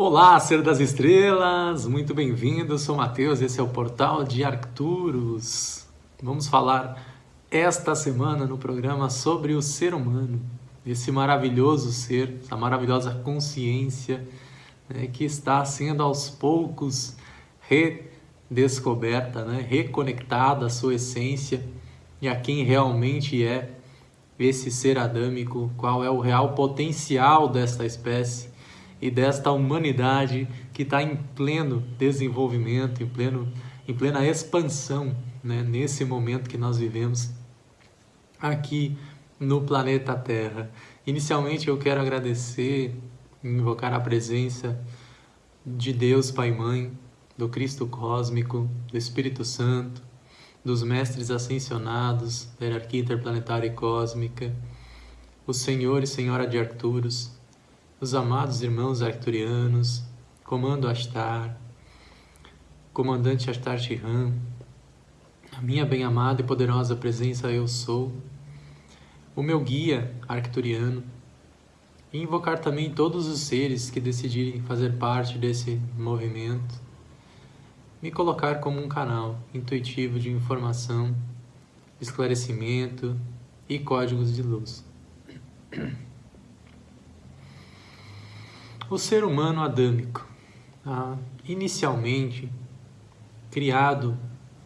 Olá, ser das estrelas, muito bem-vindo. Sou Matheus, esse é o portal de Arcturus. Vamos falar esta semana no programa sobre o ser humano, esse maravilhoso ser, essa maravilhosa consciência né, que está sendo aos poucos redescoberta, né, reconectada à sua essência e a quem realmente é esse ser adâmico, qual é o real potencial desta espécie e desta humanidade que está em pleno desenvolvimento, em, pleno, em plena expansão, né, nesse momento que nós vivemos aqui no planeta Terra. Inicialmente eu quero agradecer, invocar a presença de Deus Pai e Mãe, do Cristo Cósmico, do Espírito Santo, dos mestres ascensionados da hierarquia interplanetária e cósmica, o Senhor e Senhora de Arcturus, os amados irmãos arcturianos, Comando Astar, Comandante Astar Shihan, a minha bem-amada e poderosa presença eu sou, o meu guia arcturiano, e invocar também todos os seres que decidirem fazer parte desse movimento, me colocar como um canal intuitivo de informação, esclarecimento e códigos de luz. O ser humano adâmico, ah, inicialmente criado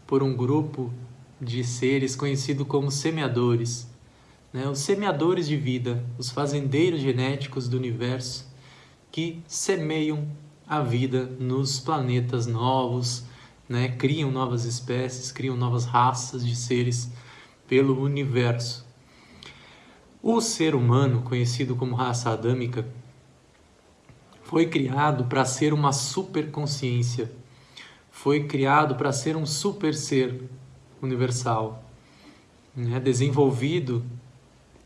por um grupo de seres conhecido como semeadores, né? os semeadores de vida, os fazendeiros genéticos do universo que semeiam a vida nos planetas novos, né? criam novas espécies, criam novas raças de seres pelo universo. O ser humano, conhecido como raça adâmica, foi criado para ser uma superconsciência, foi criado para ser um super ser universal, né? desenvolvido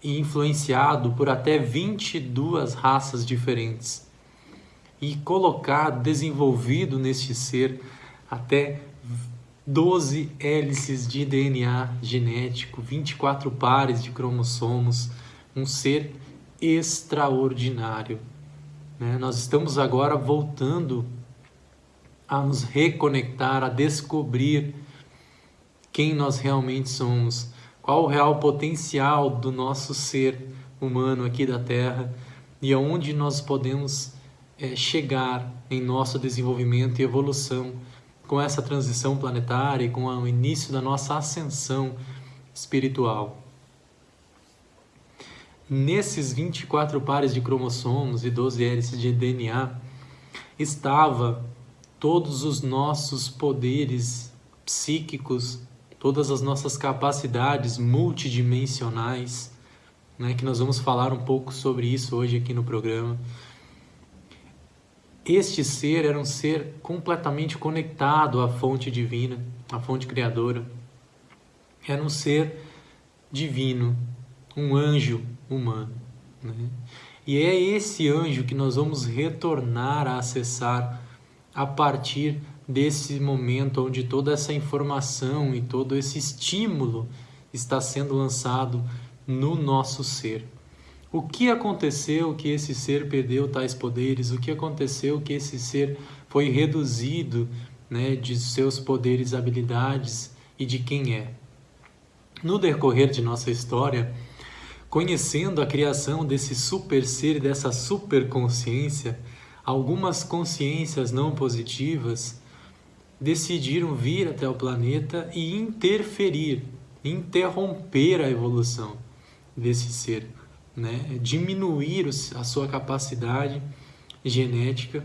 e influenciado por até 22 raças diferentes e colocado, desenvolvido neste ser até 12 hélices de DNA genético, 24 pares de cromossomos, um ser extraordinário. Né? Nós estamos agora voltando a nos reconectar, a descobrir quem nós realmente somos, qual o real potencial do nosso ser humano aqui da Terra e aonde nós podemos é, chegar em nosso desenvolvimento e evolução com essa transição planetária e com o início da nossa ascensão espiritual. Nesses 24 pares de cromossomos e 12 hélices de DNA estava todos os nossos poderes psíquicos, todas as nossas capacidades multidimensionais, né, que nós vamos falar um pouco sobre isso hoje aqui no programa. Este ser era um ser completamente conectado à fonte divina, à fonte criadora. Era um ser divino, um anjo humano. Né? E é esse anjo que nós vamos retornar a acessar a partir desse momento onde toda essa informação e todo esse estímulo está sendo lançado no nosso ser. O que aconteceu que esse ser perdeu tais poderes? O que aconteceu que esse ser foi reduzido né, de seus poderes, habilidades e de quem é? No decorrer de nossa história, conhecendo a criação desse super ser dessa super consciência, algumas consciências não positivas decidiram vir até o planeta e interferir, interromper a evolução desse ser, né? diminuir a sua capacidade genética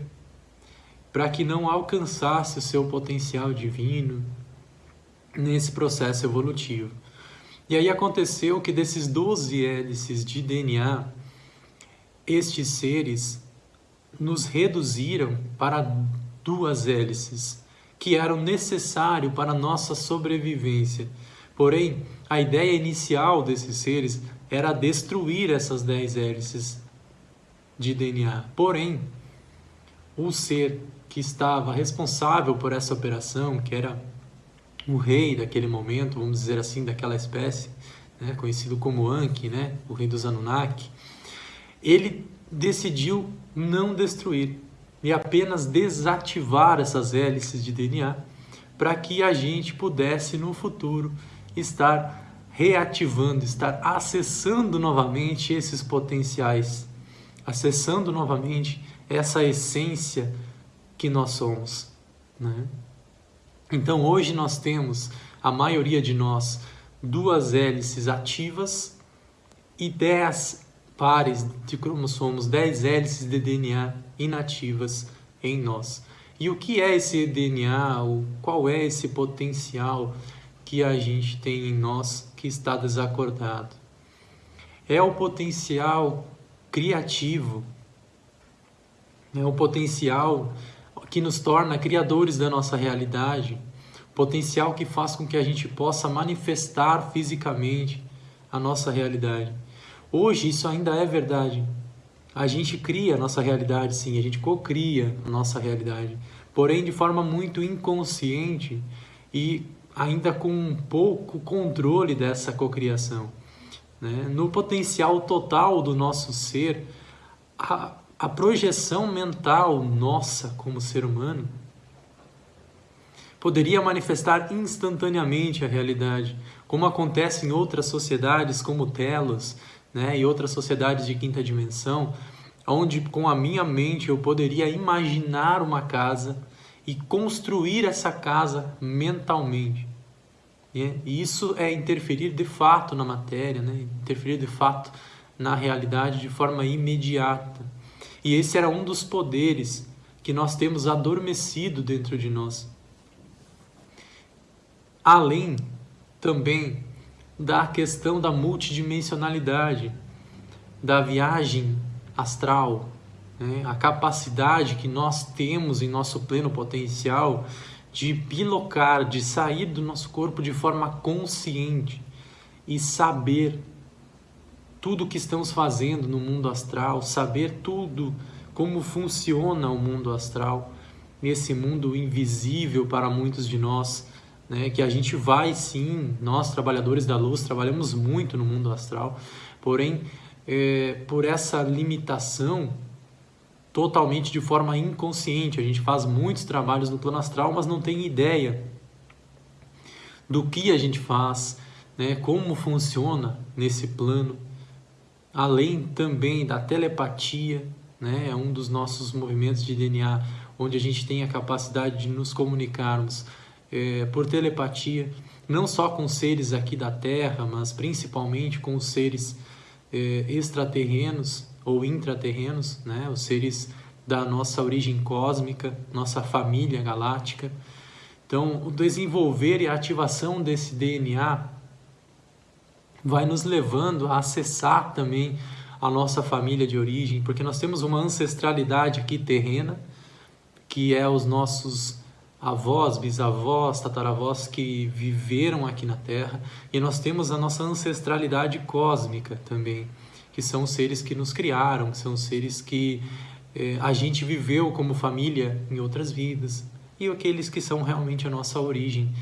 para que não alcançasse o seu potencial divino nesse processo evolutivo. E aí aconteceu que desses 12 hélices de DNA, estes seres nos reduziram para duas hélices, que eram necessárias para a nossa sobrevivência. Porém, a ideia inicial desses seres era destruir essas 10 hélices de DNA. Porém, o ser que estava responsável por essa operação, que era o rei daquele momento, vamos dizer assim, daquela espécie, né, conhecido como Anki, né, o rei dos Anunnaki, ele decidiu não destruir, e apenas desativar essas hélices de DNA para que a gente pudesse no futuro estar reativando, estar acessando novamente esses potenciais, acessando novamente essa essência que nós somos. Né? Então hoje nós temos, a maioria de nós, duas hélices ativas e dez pares de cromossomos, dez hélices de DNA inativas em nós. E o que é esse DNA? Qual é esse potencial que a gente tem em nós que está desacordado? É o potencial criativo, é o potencial que nos torna criadores da nossa realidade, potencial que faz com que a gente possa manifestar fisicamente a nossa realidade. Hoje isso ainda é verdade. A gente cria a nossa realidade, sim, a gente cocria a nossa realidade, porém de forma muito inconsciente e ainda com pouco controle dessa cocriação. Né? No potencial total do nosso ser, a, a projeção mental nossa como ser humano poderia manifestar instantaneamente a realidade, como acontece em outras sociedades como Telos, né, e outras sociedades de quinta dimensão, onde com a minha mente eu poderia imaginar uma casa e construir essa casa mentalmente. E isso é interferir de fato na matéria, né? interferir de fato na realidade de forma imediata. E esse era um dos poderes que nós temos adormecido dentro de nós. Além também da questão da multidimensionalidade, da viagem astral, né? a capacidade que nós temos em nosso pleno potencial de bilocar, de sair do nosso corpo de forma consciente e saber tudo o que estamos fazendo no mundo astral, saber tudo como funciona o mundo astral, nesse mundo invisível para muitos de nós, né, que a gente vai sim, nós trabalhadores da luz trabalhamos muito no mundo astral, porém é, por essa limitação totalmente de forma inconsciente, a gente faz muitos trabalhos no plano astral, mas não tem ideia do que a gente faz, né, como funciona nesse plano, além também da telepatia, né, é um dos nossos movimentos de DNA, onde a gente tem a capacidade de nos comunicarmos é, por telepatia, não só com seres aqui da Terra, mas principalmente com os seres é, extraterrenos ou intraterrenos, né? os seres da nossa origem cósmica, nossa família galáctica. Então, o desenvolver e a ativação desse DNA vai nos levando a acessar também a nossa família de origem, porque nós temos uma ancestralidade aqui terrena, que é os nossos avós, bisavós, tataravós que viveram aqui na Terra, e nós temos a nossa ancestralidade cósmica também, que são os seres que nos criaram, são os seres que eh, a gente viveu como família em outras vidas, e aqueles que são realmente a nossa origem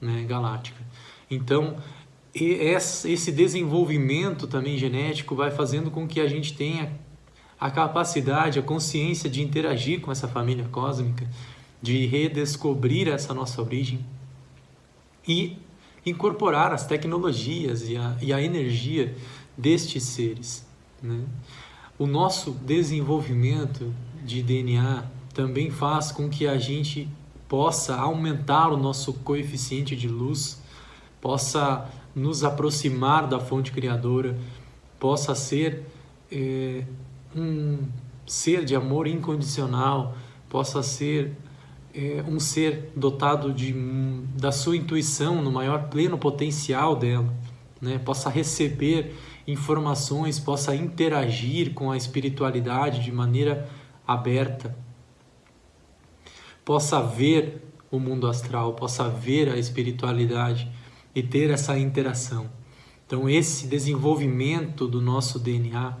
né, galáctica. Então, esse desenvolvimento também genético vai fazendo com que a gente tenha a capacidade, a consciência de interagir com essa família cósmica de redescobrir essa nossa origem e incorporar as tecnologias e a, e a energia destes seres. Né? O nosso desenvolvimento de DNA também faz com que a gente possa aumentar o nosso coeficiente de luz, possa nos aproximar da fonte criadora, possa ser é, um ser de amor incondicional, possa ser é, um ser dotado de, da sua intuição no maior pleno potencial dela, né? possa receber informações, possa interagir com a espiritualidade de maneira aberta, possa ver o mundo astral, possa ver a espiritualidade e ter essa interação. Então, esse desenvolvimento do nosso DNA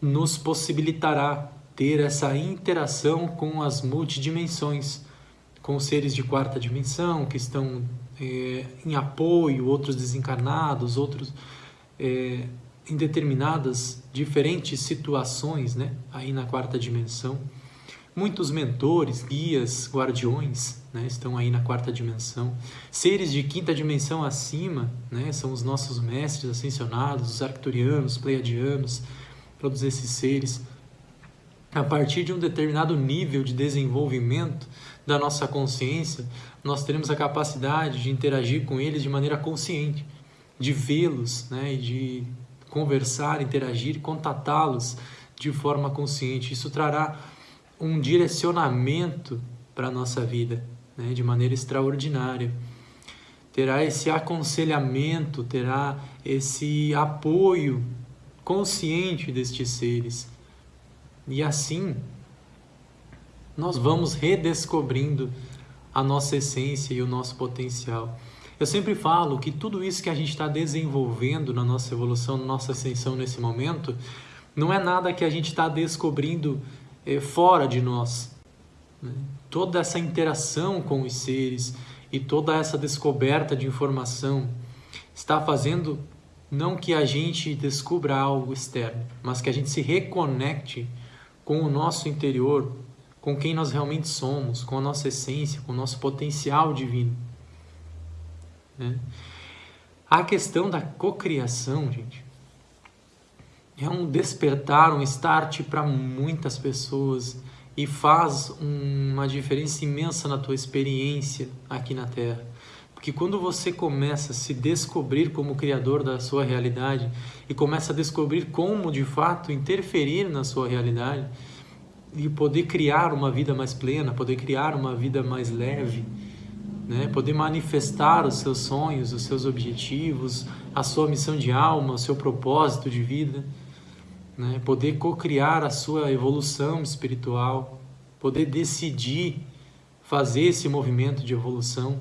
nos possibilitará ter essa interação com as multidimensões, com seres de quarta dimensão que estão é, em apoio, outros desencarnados, outros é, em determinadas diferentes situações, né, aí na quarta dimensão, Muitos mentores, guias, guardiões né, estão aí na quarta dimensão. Seres de quinta dimensão acima né, são os nossos mestres ascensionados, os arcturianos, pleiadianos, todos esses seres. A partir de um determinado nível de desenvolvimento da nossa consciência, nós teremos a capacidade de interagir com eles de maneira consciente, de vê-los, né, e de conversar, interagir, contatá-los de forma consciente. Isso trará um direcionamento para a nossa vida né, de maneira extraordinária. Terá esse aconselhamento, terá esse apoio consciente destes seres. E assim, nós vamos redescobrindo a nossa essência e o nosso potencial. Eu sempre falo que tudo isso que a gente está desenvolvendo na nossa evolução, na nossa ascensão nesse momento, não é nada que a gente está descobrindo fora de nós. Né? Toda essa interação com os seres e toda essa descoberta de informação está fazendo não que a gente descubra algo externo, mas que a gente se reconecte com o nosso interior, com quem nós realmente somos, com a nossa essência, com o nosso potencial divino. Né? A questão da cocriação, gente, é um despertar, um start para muitas pessoas e faz uma diferença imensa na tua experiência aqui na Terra. Porque quando você começa a se descobrir como criador da sua realidade e começa a descobrir como de fato interferir na sua realidade e poder criar uma vida mais plena, poder criar uma vida mais leve, né? poder manifestar os seus sonhos, os seus objetivos, a sua missão de alma, o seu propósito de vida né? poder co-criar a sua evolução espiritual, poder decidir fazer esse movimento de evolução,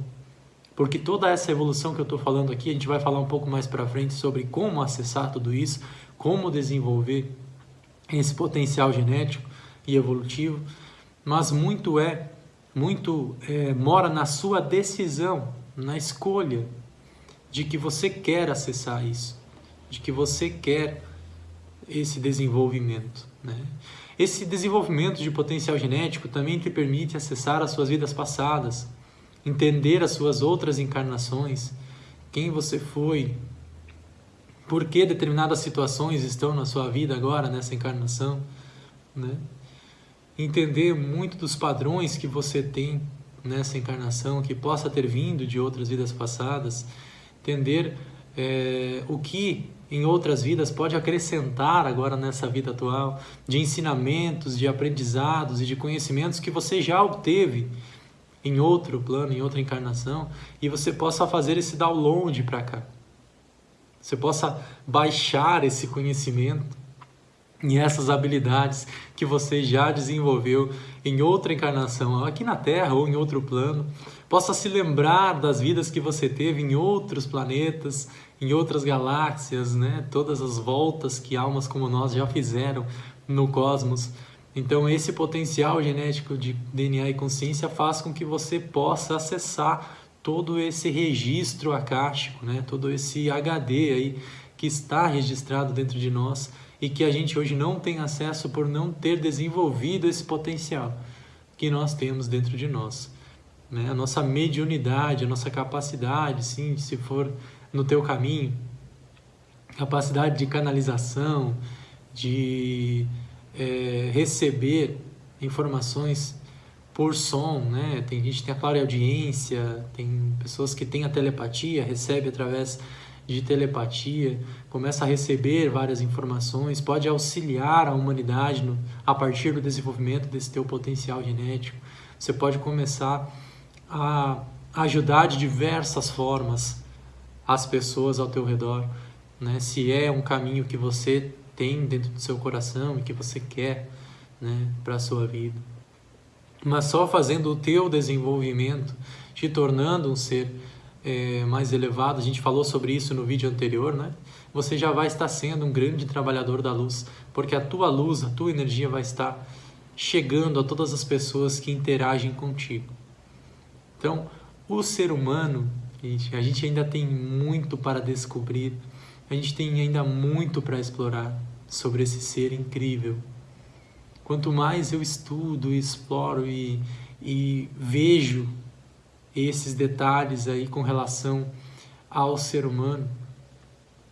porque toda essa evolução que eu estou falando aqui, a gente vai falar um pouco mais para frente sobre como acessar tudo isso, como desenvolver esse potencial genético e evolutivo, mas muito é, muito é, mora na sua decisão, na escolha de que você quer acessar isso, de que você quer esse desenvolvimento. Né? Esse desenvolvimento de potencial genético também te permite acessar as suas vidas passadas, entender as suas outras encarnações, quem você foi, por que determinadas situações estão na sua vida agora, nessa encarnação. Né? Entender muito dos padrões que você tem nessa encarnação, que possa ter vindo de outras vidas passadas, entender é, o que em outras vidas pode acrescentar agora nessa vida atual, de ensinamentos, de aprendizados e de conhecimentos que você já obteve em outro plano, em outra encarnação, e você possa fazer esse download para cá. Você possa baixar esse conhecimento e essas habilidades que você já desenvolveu em outra encarnação, aqui na Terra ou em outro plano, possa se lembrar das vidas que você teve em outros planetas, em outras galáxias, né? Todas as voltas que almas como nós já fizeram no cosmos. Então, esse potencial genético de DNA e consciência faz com que você possa acessar todo esse registro acástico, né? Todo esse HD aí que está registrado dentro de nós e que a gente hoje não tem acesso por não ter desenvolvido esse potencial que nós temos dentro de nós. Né? A nossa mediunidade, a nossa capacidade, sim, se for no teu caminho, capacidade de canalização, de é, receber informações por som, né? Tem gente que tem a clara audiência, tem pessoas que têm a telepatia, recebe através de telepatia, começa a receber várias informações, pode auxiliar a humanidade no, a partir do desenvolvimento desse teu potencial genético. Você pode começar a ajudar de diversas formas as pessoas ao teu redor, né? Se é um caminho que você tem dentro do seu coração e que você quer, né, para a sua vida. Mas só fazendo o teu desenvolvimento, te tornando um ser é, mais elevado, a gente falou sobre isso no vídeo anterior, né? Você já vai estar sendo um grande trabalhador da luz, porque a tua luz, a tua energia vai estar chegando a todas as pessoas que interagem contigo. Então, o ser humano Gente, a gente ainda tem muito para descobrir, a gente tem ainda muito para explorar sobre esse ser incrível, quanto mais eu estudo, exploro e, e vejo esses detalhes aí com relação ao ser humano,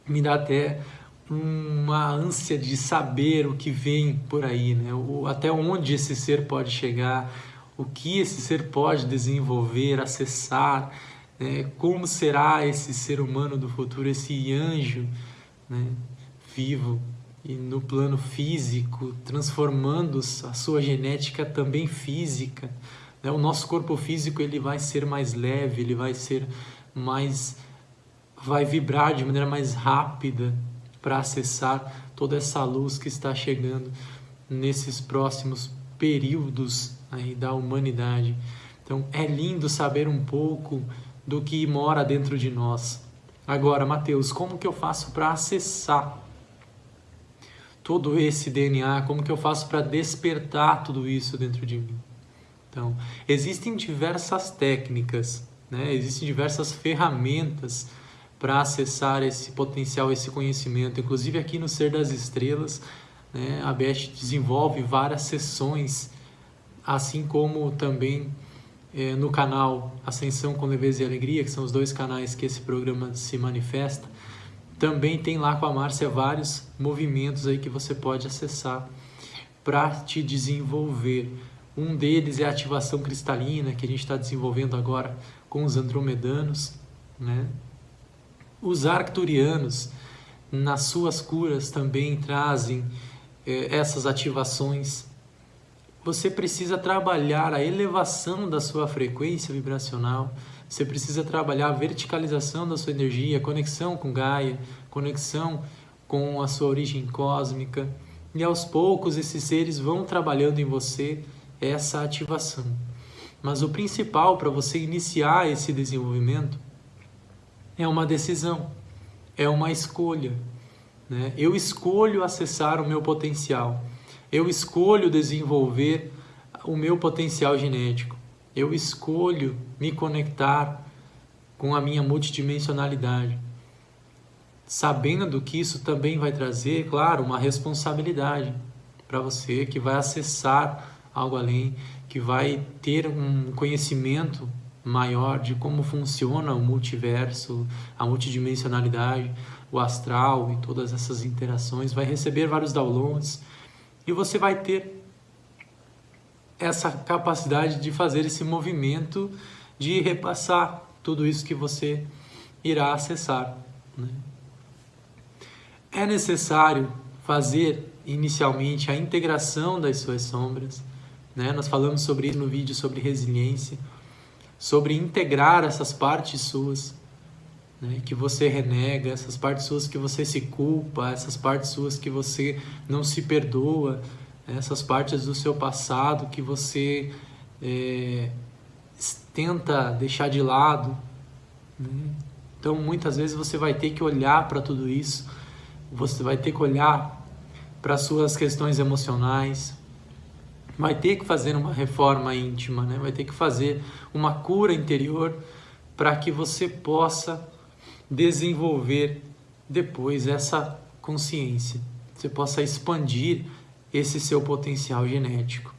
me dá até uma ânsia de saber o que vem por aí, né? O, até onde esse ser pode chegar, o que esse ser pode desenvolver, acessar, né? como será esse ser humano do futuro, esse anjo né? vivo e no plano físico, transformando a sua genética também física. Né? O nosso corpo físico ele vai ser mais leve, ele vai ser mais, vai vibrar de maneira mais rápida para acessar toda essa luz que está chegando nesses próximos períodos aí da humanidade. Então é lindo saber um pouco do que mora dentro de nós. Agora, Mateus, como que eu faço para acessar todo esse DNA? Como que eu faço para despertar tudo isso dentro de mim? Então, existem diversas técnicas, né? existem diversas ferramentas para acessar esse potencial, esse conhecimento. Inclusive aqui no Ser das Estrelas, né, a Beth desenvolve várias sessões, assim como também é, no canal Ascensão com Leveza e Alegria, que são os dois canais que esse programa se manifesta. Também tem lá com a Márcia vários movimentos aí que você pode acessar para te desenvolver um deles é a ativação cristalina, que a gente está desenvolvendo agora com os andromedanos. Né? Os arcturianos, nas suas curas, também trazem eh, essas ativações. Você precisa trabalhar a elevação da sua frequência vibracional, você precisa trabalhar a verticalização da sua energia, conexão com Gaia, conexão com a sua origem cósmica. E aos poucos esses seres vão trabalhando em você essa ativação. Mas o principal para você iniciar esse desenvolvimento é uma decisão, é uma escolha. Né? Eu escolho acessar o meu potencial, eu escolho desenvolver o meu potencial genético, eu escolho me conectar com a minha multidimensionalidade. Sabendo que isso também vai trazer, claro, uma responsabilidade para você que vai acessar algo além, que vai ter um conhecimento maior de como funciona o multiverso, a multidimensionalidade, o astral e todas essas interações, vai receber vários downloads e você vai ter essa capacidade de fazer esse movimento de repassar tudo isso que você irá acessar. Né? É necessário fazer inicialmente a integração das suas sombras, né? Nós falamos sobre isso no vídeo sobre resiliência, sobre integrar essas partes suas né? que você renega, essas partes suas que você se culpa, essas partes suas que você não se perdoa, né? essas partes do seu passado que você é, tenta deixar de lado. Né? Então, muitas vezes você vai ter que olhar para tudo isso, você vai ter que olhar para suas questões emocionais, vai ter que fazer uma reforma íntima, né? vai ter que fazer uma cura interior para que você possa desenvolver depois essa consciência, você possa expandir esse seu potencial genético.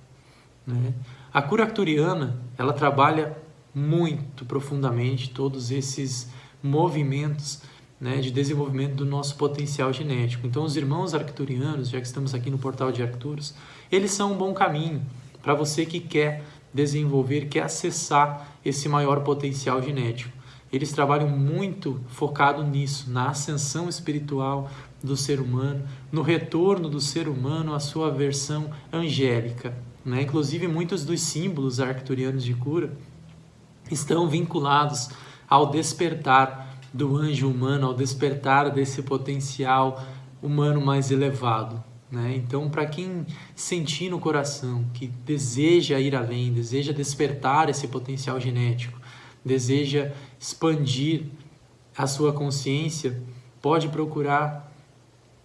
Né? A cura acturiana, ela trabalha muito profundamente todos esses movimentos né, de desenvolvimento do nosso potencial genético. Então, os irmãos arcturianos, já que estamos aqui no portal de Arcturus, eles são um bom caminho para você que quer desenvolver, quer acessar esse maior potencial genético. Eles trabalham muito focado nisso, na ascensão espiritual do ser humano, no retorno do ser humano à sua versão angélica. Né? Inclusive, muitos dos símbolos arcturianos de cura estão vinculados ao despertar do anjo humano, ao despertar desse potencial humano mais elevado. Né? Então, para quem sentir no coração que deseja ir além, deseja despertar esse potencial genético, deseja expandir a sua consciência, pode procurar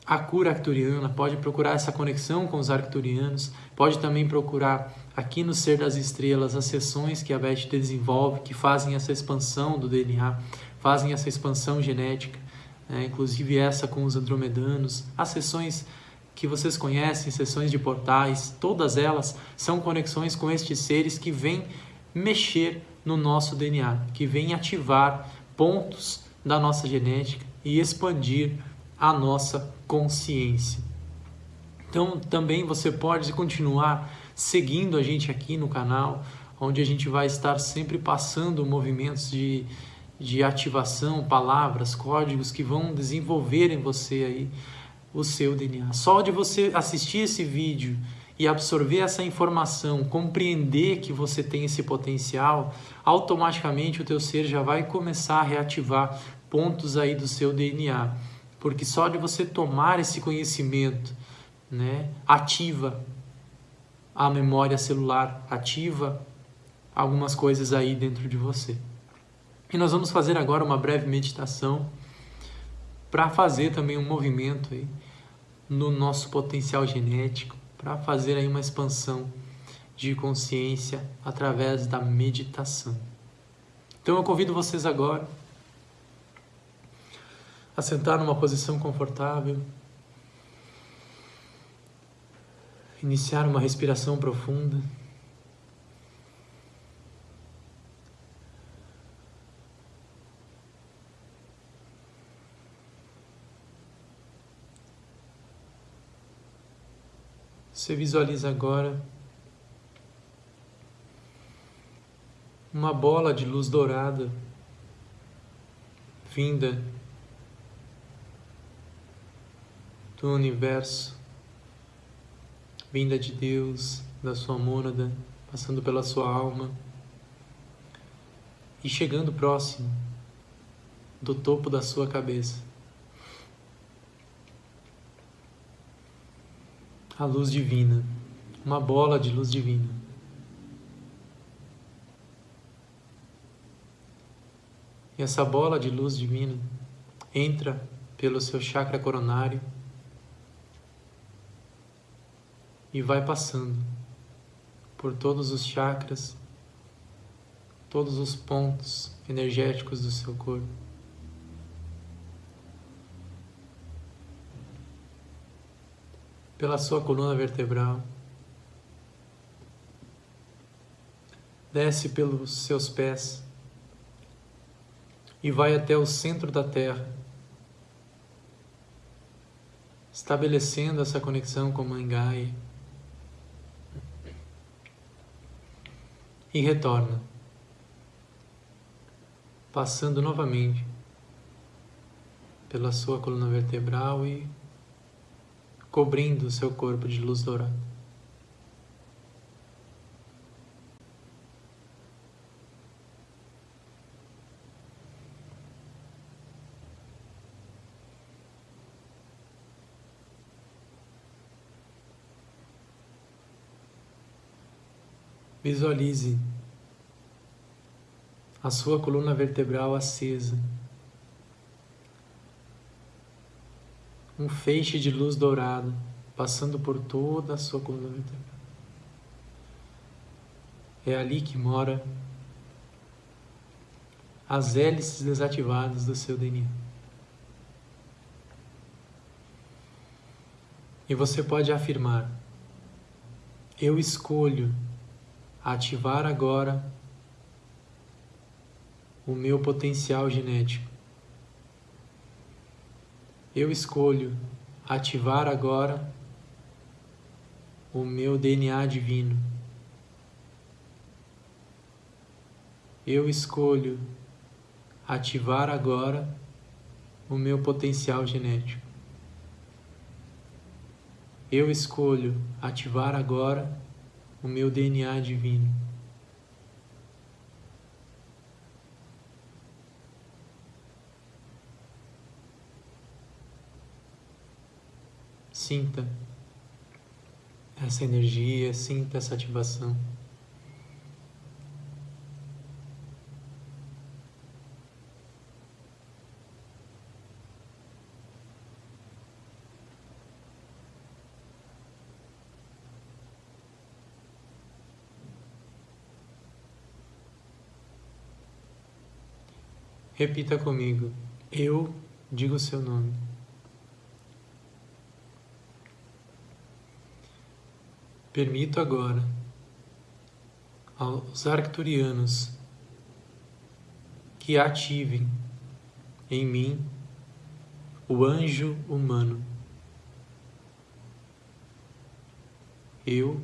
a cura arcturiana, pode procurar essa conexão com os arcturianos, pode também procurar aqui no Ser das Estrelas as sessões que a Beth desenvolve, que fazem essa expansão do DNA, fazem essa expansão genética, né? inclusive essa com os andromedanos, as sessões que vocês conhecem, sessões de portais, todas elas são conexões com estes seres que vêm mexer no nosso DNA, que vêm ativar pontos da nossa genética e expandir a nossa consciência. Então, também você pode continuar seguindo a gente aqui no canal, onde a gente vai estar sempre passando movimentos de, de ativação, palavras, códigos que vão desenvolver em você aí o seu DNA. Só de você assistir esse vídeo e absorver essa informação, compreender que você tem esse potencial, automaticamente o teu ser já vai começar a reativar pontos aí do seu DNA. Porque só de você tomar esse conhecimento, né, ativa a memória celular, ativa algumas coisas aí dentro de você. E nós vamos fazer agora uma breve meditação para fazer também um movimento aí no nosso potencial genético, para fazer aí uma expansão de consciência através da meditação. Então eu convido vocês agora a sentar numa posição confortável, iniciar uma respiração profunda. Você visualiza agora uma bola de luz dourada vinda do universo, vinda de Deus, da sua mônada, passando pela sua alma e chegando próximo do topo da sua cabeça. A luz divina, uma bola de luz divina. E essa bola de luz divina entra pelo seu chakra coronário e vai passando por todos os chakras, todos os pontos energéticos do seu corpo. Pela sua coluna vertebral, desce pelos seus pés e vai até o centro da Terra, estabelecendo essa conexão com Mãe Gaia e retorna, passando novamente pela sua coluna vertebral e cobrindo seu corpo de luz dourada. Visualize a sua coluna vertebral acesa. Um feixe de luz dourada passando por toda a sua coluna vertebral. É ali que mora as hélices desativadas do seu DNA. E você pode afirmar: Eu escolho ativar agora o meu potencial genético eu escolho ativar agora o meu DNA divino. Eu escolho ativar agora o meu potencial genético. Eu escolho ativar agora o meu DNA divino. Sinta essa energia, sinta essa ativação. Repita comigo. Eu digo o seu nome. Permito agora aos arcturianos que ativem em mim o anjo humano. Eu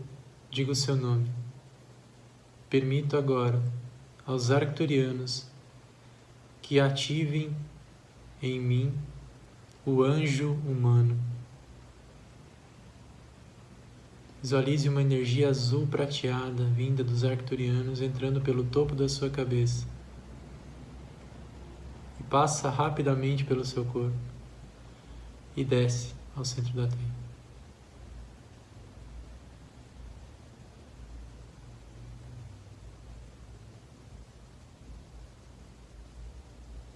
digo seu nome. Permito agora aos arcturianos que ativem em mim o anjo humano. Visualize uma energia azul prateada vinda dos arcturianos entrando pelo topo da sua cabeça e passa rapidamente pelo seu corpo e desce ao centro da Terra.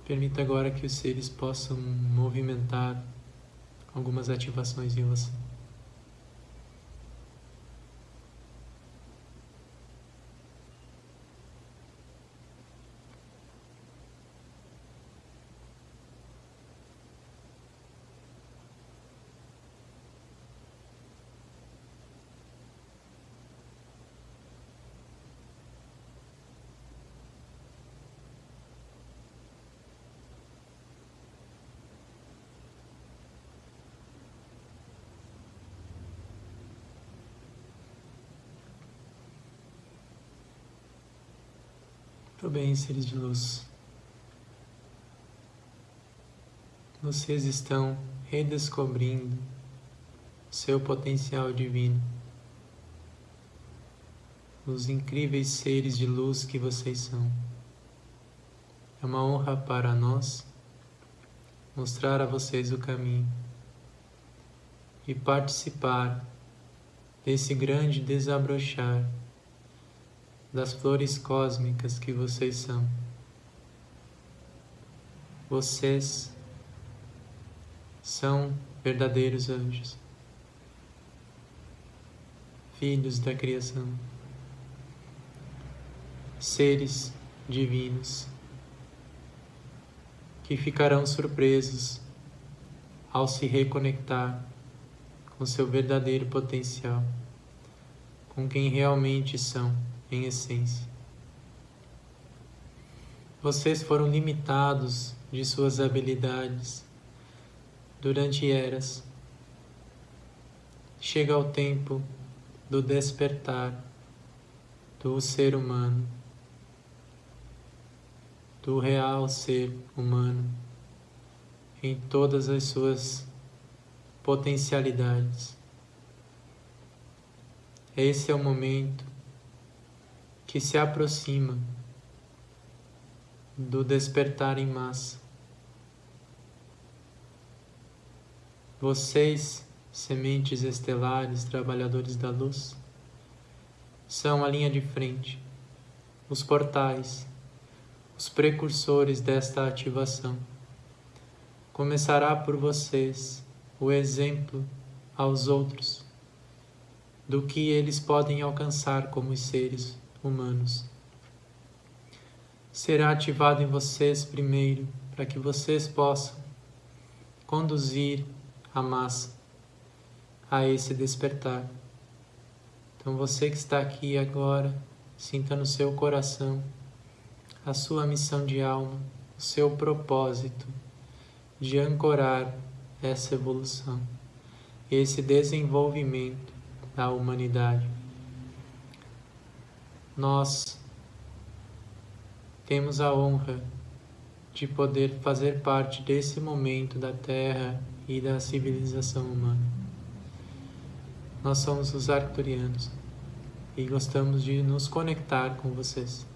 Permita agora que os seres possam movimentar algumas ativações em você. Bem, seres de luz. Vocês estão redescobrindo seu potencial divino. Os incríveis seres de luz que vocês são. É uma honra para nós mostrar a vocês o caminho e participar desse grande desabrochar das flores cósmicas que vocês são. Vocês são verdadeiros anjos, filhos da criação, seres divinos que ficarão surpresos ao se reconectar com seu verdadeiro potencial, com quem realmente são em essência. Vocês foram limitados de suas habilidades durante eras. Chega o tempo do despertar do ser humano, do real ser humano, em todas as suas potencialidades. Esse é o momento que se aproxima do despertar em massa. Vocês, sementes estelares, trabalhadores da luz, são a linha de frente, os portais, os precursores desta ativação. Começará por vocês o exemplo aos outros do que eles podem alcançar como seres humanos. Será ativado em vocês primeiro, para que vocês possam conduzir a massa a esse despertar. Então, você que está aqui agora, sinta no seu coração a sua missão de alma, o seu propósito de ancorar essa evolução, esse desenvolvimento da humanidade nós temos a honra de poder fazer parte desse momento da Terra e da civilização humana. Nós somos os arcturianos e gostamos de nos conectar com vocês.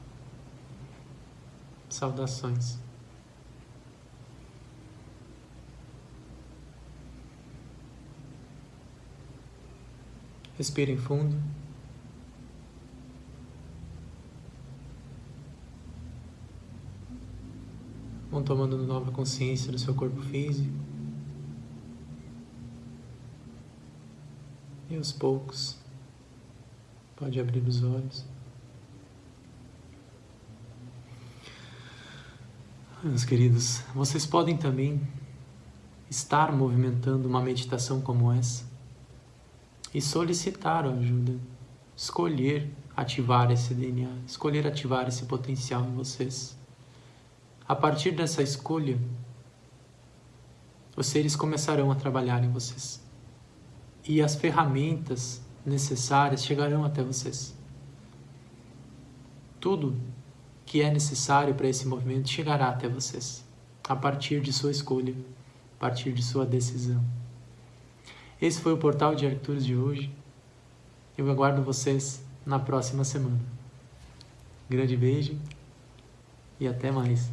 Saudações. Respirem fundo. Vão tomando nova consciência do seu corpo físico. E aos poucos, pode abrir os olhos. Meus queridos, vocês podem também estar movimentando uma meditação como essa e solicitar ajuda, escolher ativar esse DNA, escolher ativar esse potencial em vocês. A partir dessa escolha, os seres começarão a trabalhar em vocês. E as ferramentas necessárias chegarão até vocês. Tudo que é necessário para esse movimento chegará até vocês, a partir de sua escolha, a partir de sua decisão. Esse foi o Portal de Arcturus de hoje. Eu aguardo vocês na próxima semana. Grande beijo e até mais.